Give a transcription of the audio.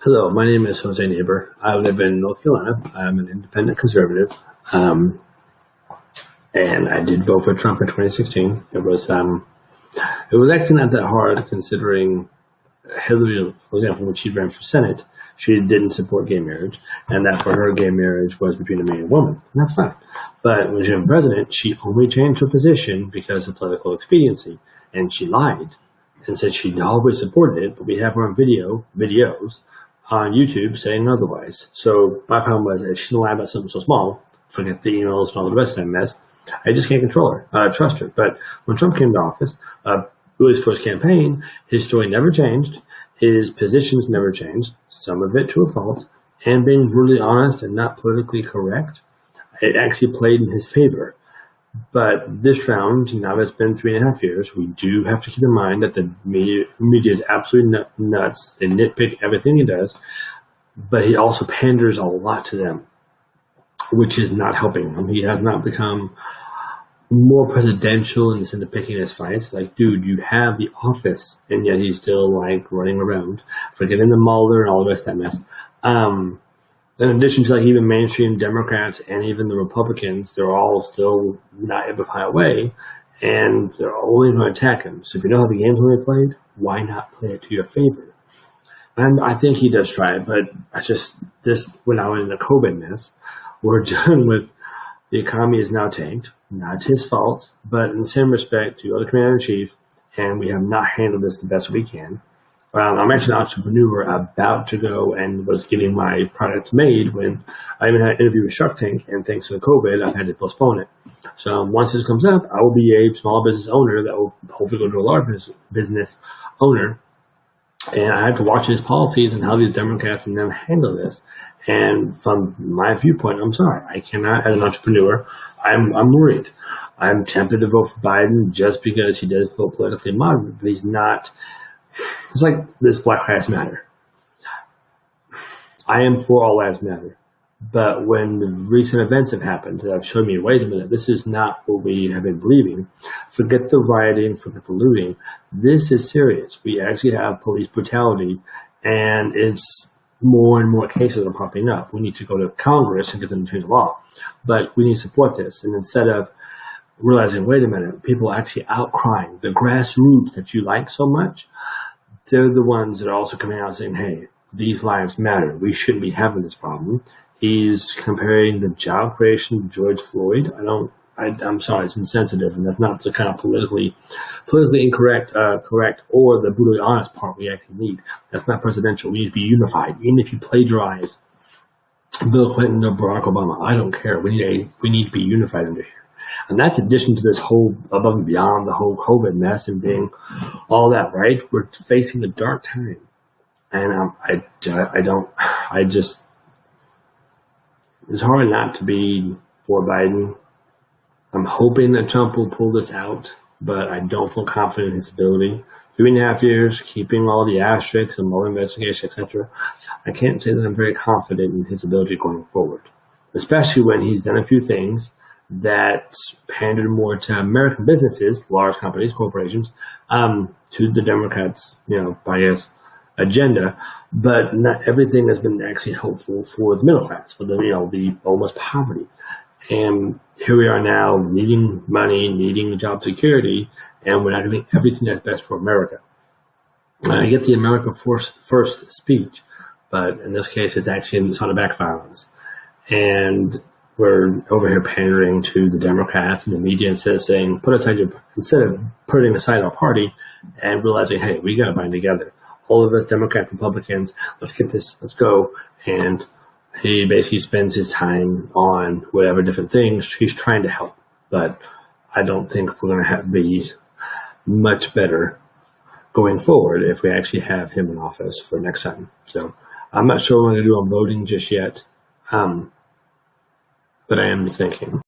Hello, my name is Jose Neighbor. I live in North Carolina. I'm an independent conservative. Um, and I did vote for Trump in 2016. It was, um, it was actually not that hard considering Hillary, for example, when she ran for Senate, she didn't support gay marriage, and that for her, gay marriage was between a man and a woman, and that's fine. But when she was president, she only changed her position because of political expediency, and she lied and said she'd always supported it, but we have her on video, videos, on YouTube saying otherwise. So my problem was if she's lie about something so small, forget the emails and all the rest of that mess, I just can't control her, uh, trust her. But when Trump came to office, uh, his first campaign, his story never changed. His positions never changed, some of it to a fault, and being brutally honest and not politically correct, it actually played in his favor. But this round, now that it's been three and a half years, we do have to keep in mind that the media, media is absolutely nuts. They nitpick everything he does, but he also panders a lot to them, which is not helping him. He has not become more presidential in the sense of picking his fights. Like, dude, you have the office, and yet he's still like running around, forgetting the Mueller and all the rest of that mess. Um, in addition to like even mainstream Democrats and even the Republicans, they're all still not to find a way, and they're only going to attack him. So if you know how the game's going to be played, why not play it to your favor? And I think he does try it, but I just this when I was in the COVID mess, we're done with the economy is now tanked. Not his fault, but in the same respect to other commander in chief, and we have not handled this the best we can. Um, I'm actually an entrepreneur about to go and was getting my product made when I even had an interview with Shark Tank, and thanks to the COVID, I've had to postpone it. So um, once this comes up, I will be a small business owner that will hopefully go to a large business owner. And I have to watch these policies and how these Democrats and them handle this. And from my viewpoint, I'm sorry, I cannot, as an entrepreneur, I'm, I'm worried. I'm tempted to vote for Biden just because he does feel politically moderate, but he's not it's like this Black Lives Matter. I am for all lives matter. But when the recent events have happened, that have shown me, wait a minute, this is not what we have been believing. Forget the rioting, forget the looting. This is serious. We actually have police brutality, and it's more and more cases are popping up. We need to go to Congress and get them to change the law. But we need to support this. And instead of realizing, wait a minute, people are actually outcrying, the grassroots that you like so much, they're the ones that are also coming out saying, hey, these lives matter. We shouldn't be having this problem. He's comparing the job creation to George Floyd. I don't. I, am sorry, it's insensitive, and that's not the kind of politically, politically incorrect, uh, correct, or the brutally honest part we actually need. That's not presidential. We need to be unified. Even if you plagiarize Bill Clinton or Barack Obama, I don't care. We need a, we need to be unified under here. And that's addition to this whole above and beyond the whole COVID mess and being all that, right? We're facing a dark time. And um, I, I don't, I just, it's hard not to be for Biden. I'm hoping that Trump will pull this out, but I don't feel confident in his ability. Three and a half years, keeping all the asterisks and more investigation, etc. I can't say that I'm very confident in his ability going forward, especially when he's done a few things that pandered more to American businesses, large companies, corporations, um, to the Democrats, you know, bias agenda. But not everything has been actually helpful for the middle class, for the you know the almost poverty. And here we are now, needing money, needing job security, and we're not doing everything that's best for America. I get the America First, first speech, but in this case, it's actually on the back violence. And we're over here pandering to the Democrats and the media instead of saying, put aside your, instead of putting aside our party and realizing, hey, we got to bind together. All of us Democrats, Republicans, let's get this, let's go. And he basically spends his time on whatever different things. He's trying to help, but I don't think we're going to have be much better going forward if we actually have him in office for next time. So I'm not sure what I'm going to do on voting just yet. Um, but I am thinking.